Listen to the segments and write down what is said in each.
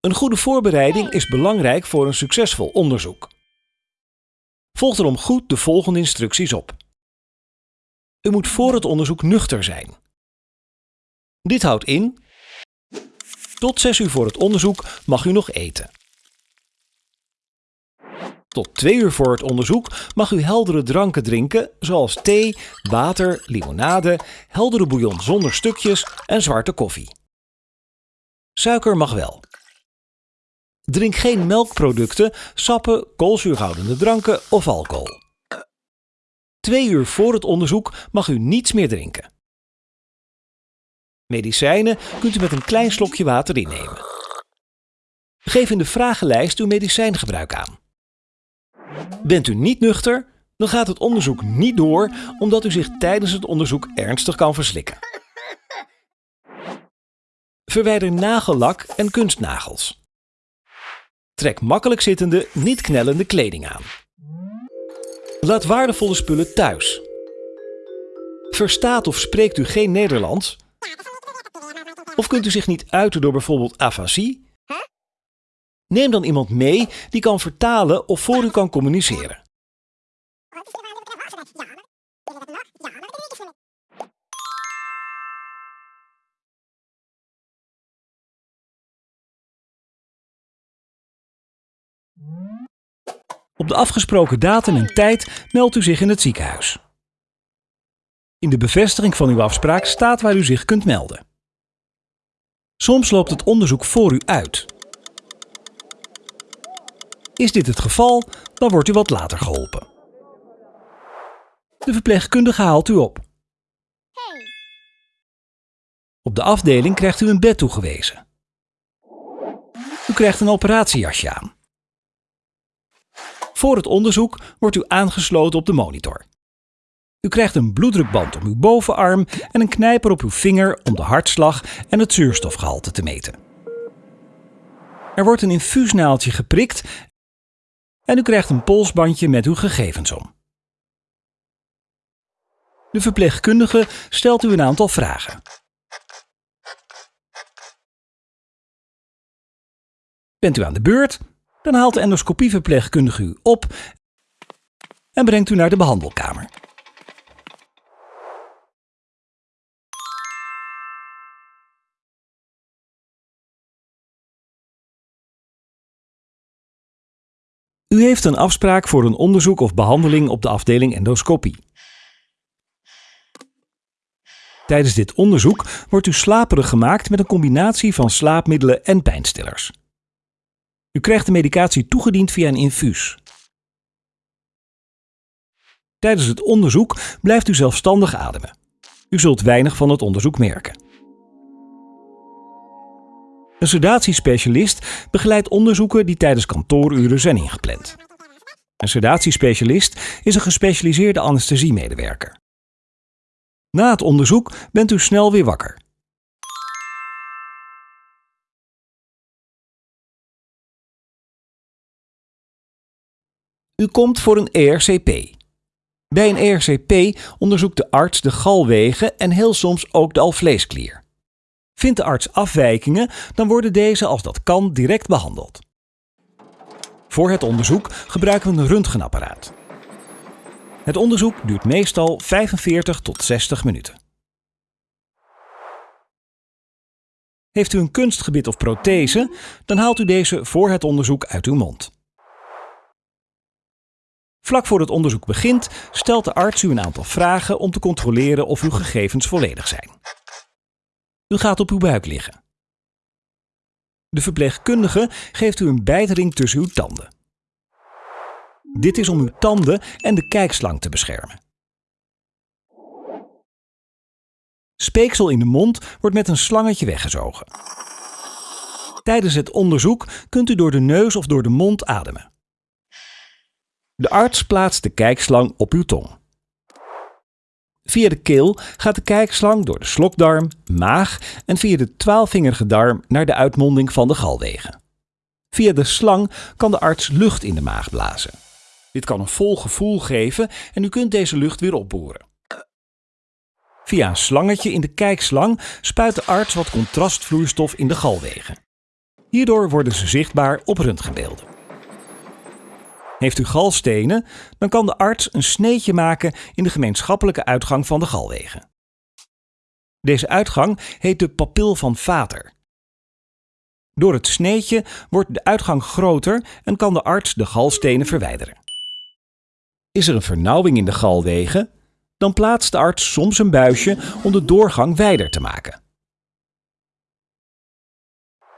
Een goede voorbereiding is belangrijk voor een succesvol onderzoek. Volg daarom goed de volgende instructies op. U moet voor het onderzoek nuchter zijn. Dit houdt in tot 6 uur voor het onderzoek mag u nog eten. Tot 2 uur voor het onderzoek mag u heldere dranken drinken, zoals thee, water, limonade, heldere bouillon zonder stukjes en zwarte koffie. Suiker mag wel. Drink geen melkproducten, sappen, koolzuurhoudende dranken of alcohol. Twee uur voor het onderzoek mag u niets meer drinken. Medicijnen kunt u met een klein slokje water innemen. Geef in de vragenlijst uw medicijngebruik aan. Bent u niet nuchter, dan gaat het onderzoek niet door omdat u zich tijdens het onderzoek ernstig kan verslikken. Verwijder nagellak en kunstnagels. Trek makkelijk zittende, niet knellende kleding aan. Laat waardevolle spullen thuis. Verstaat of spreekt u geen Nederlands? Of kunt u zich niet uiten door bijvoorbeeld afasie? Neem dan iemand mee die kan vertalen of voor u kan communiceren. Op de afgesproken datum en tijd meldt u zich in het ziekenhuis. In de bevestiging van uw afspraak staat waar u zich kunt melden. Soms loopt het onderzoek voor u uit. Is dit het geval, dan wordt u wat later geholpen. De verpleegkundige haalt u op. Op de afdeling krijgt u een bed toegewezen. U krijgt een operatiejasje aan. Voor het onderzoek wordt u aangesloten op de monitor. U krijgt een bloeddrukband om uw bovenarm en een knijper op uw vinger om de hartslag en het zuurstofgehalte te meten. Er wordt een infuusnaaltje geprikt en u krijgt een polsbandje met uw gegevens om. De verpleegkundige stelt u een aantal vragen. Bent u aan de beurt? Dan haalt de endoscopieverpleegkundige u op en brengt u naar de behandelkamer. U heeft een afspraak voor een onderzoek of behandeling op de afdeling endoscopie. Tijdens dit onderzoek wordt u slaperig gemaakt met een combinatie van slaapmiddelen en pijnstillers. U krijgt de medicatie toegediend via een infuus. Tijdens het onderzoek blijft u zelfstandig ademen. U zult weinig van het onderzoek merken. Een sedatiespecialist begeleidt onderzoeken die tijdens kantooruren zijn ingepland. Een sedatiespecialist is een gespecialiseerde anesthesiemedewerker. Na het onderzoek bent u snel weer wakker. U komt voor een ERCP. Bij een ERCP onderzoekt de arts de galwegen en heel soms ook de alvleesklier. Vindt de arts afwijkingen, dan worden deze als dat kan direct behandeld. Voor het onderzoek gebruiken we een röntgenapparaat. Het onderzoek duurt meestal 45 tot 60 minuten. Heeft u een kunstgebit of prothese, dan haalt u deze voor het onderzoek uit uw mond. Vlak voor het onderzoek begint, stelt de arts u een aantal vragen om te controleren of uw gegevens volledig zijn. U gaat op uw buik liggen. De verpleegkundige geeft u een bijtering tussen uw tanden. Dit is om uw tanden en de kijkslang te beschermen. Speeksel in de mond wordt met een slangetje weggezogen. Tijdens het onderzoek kunt u door de neus of door de mond ademen. De arts plaatst de kijkslang op uw tong. Via de keel gaat de kijkslang door de slokdarm, maag en via de twaalfvingerige darm naar de uitmonding van de galwegen. Via de slang kan de arts lucht in de maag blazen. Dit kan een vol gevoel geven en u kunt deze lucht weer opboren. Via een slangetje in de kijkslang spuit de arts wat contrastvloeistof in de galwegen. Hierdoor worden ze zichtbaar op röntgenbeelden. Heeft u galstenen, dan kan de arts een sneetje maken in de gemeenschappelijke uitgang van de galwegen. Deze uitgang heet de papil van Vater. Door het sneetje wordt de uitgang groter en kan de arts de galstenen verwijderen. Is er een vernauwing in de galwegen, dan plaatst de arts soms een buisje om de doorgang wijder te maken.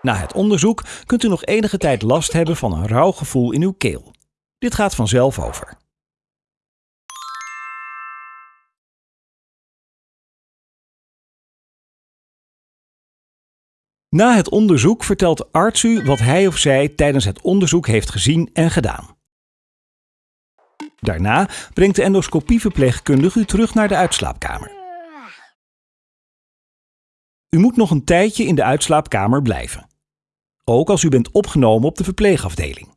Na het onderzoek kunt u nog enige tijd last hebben van een rauw gevoel in uw keel. Dit gaat vanzelf over. Na het onderzoek vertelt arts u wat hij of zij tijdens het onderzoek heeft gezien en gedaan. Daarna brengt de endoscopieverpleegkundige u terug naar de uitslaapkamer. U moet nog een tijdje in de uitslaapkamer blijven. Ook als u bent opgenomen op de verpleegafdeling.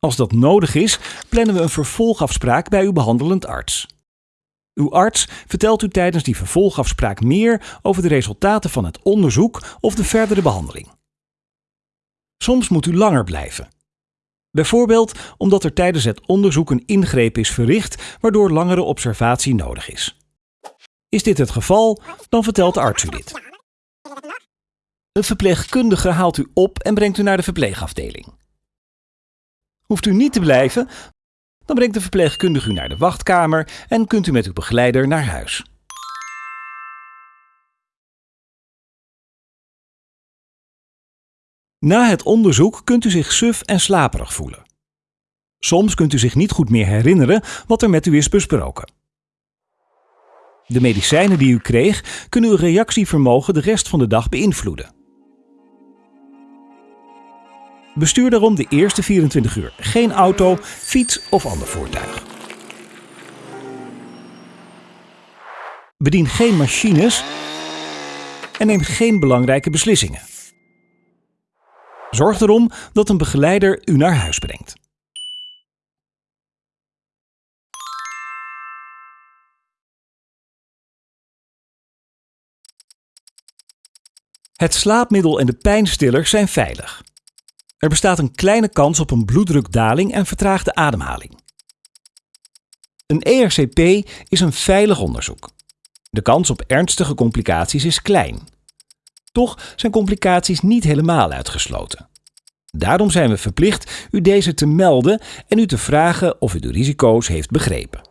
Als dat nodig is, plannen we een vervolgafspraak bij uw behandelend arts. Uw arts vertelt u tijdens die vervolgafspraak meer over de resultaten van het onderzoek of de verdere behandeling. Soms moet u langer blijven. Bijvoorbeeld omdat er tijdens het onderzoek een ingreep is verricht waardoor langere observatie nodig is. Is dit het geval, dan vertelt de arts u dit. Een verpleegkundige haalt u op en brengt u naar de verpleegafdeling. Hoeft u niet te blijven, dan brengt de verpleegkundige u naar de wachtkamer en kunt u met uw begeleider naar huis. Na het onderzoek kunt u zich suf en slaperig voelen. Soms kunt u zich niet goed meer herinneren wat er met u is besproken. De medicijnen die u kreeg kunnen uw reactievermogen de rest van de dag beïnvloeden. Bestuur daarom de eerste 24 uur geen auto, fiets of ander voertuig. Bedien geen machines en neem geen belangrijke beslissingen. Zorg erom dat een begeleider u naar huis brengt. Het slaapmiddel en de pijnstiller zijn veilig. Er bestaat een kleine kans op een bloeddrukdaling en vertraagde ademhaling. Een ERCP is een veilig onderzoek. De kans op ernstige complicaties is klein. Toch zijn complicaties niet helemaal uitgesloten. Daarom zijn we verplicht u deze te melden en u te vragen of u de risico's heeft begrepen.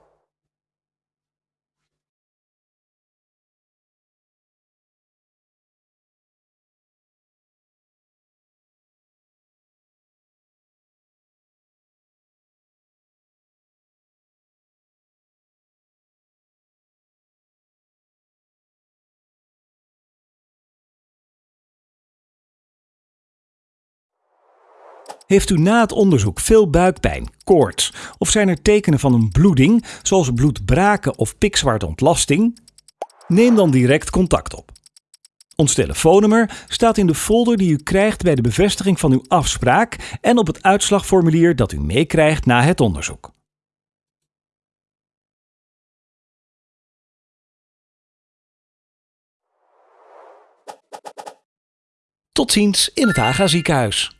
Heeft u na het onderzoek veel buikpijn, koorts of zijn er tekenen van een bloeding, zoals bloedbraken of pikzwartontlasting? Neem dan direct contact op. Ons telefoonnummer staat in de folder die u krijgt bij de bevestiging van uw afspraak en op het uitslagformulier dat u meekrijgt na het onderzoek. Tot ziens in het Haga ziekenhuis.